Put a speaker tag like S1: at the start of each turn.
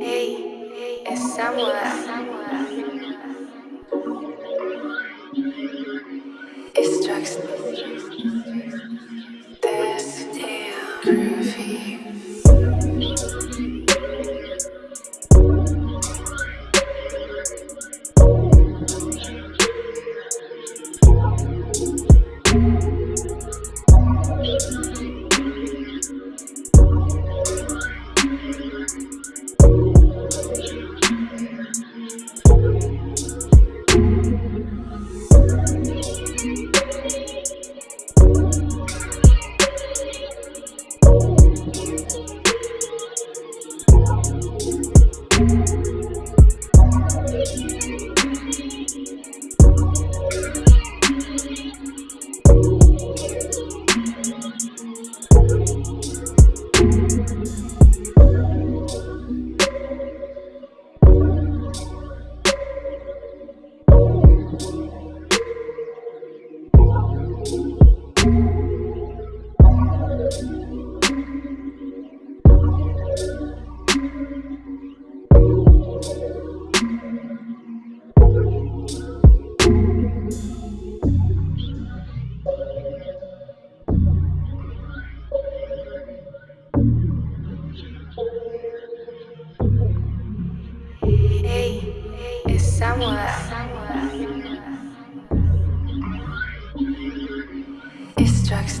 S1: Hey, somewhere. Samuel. It's Jackson. is somewhere. It strikes.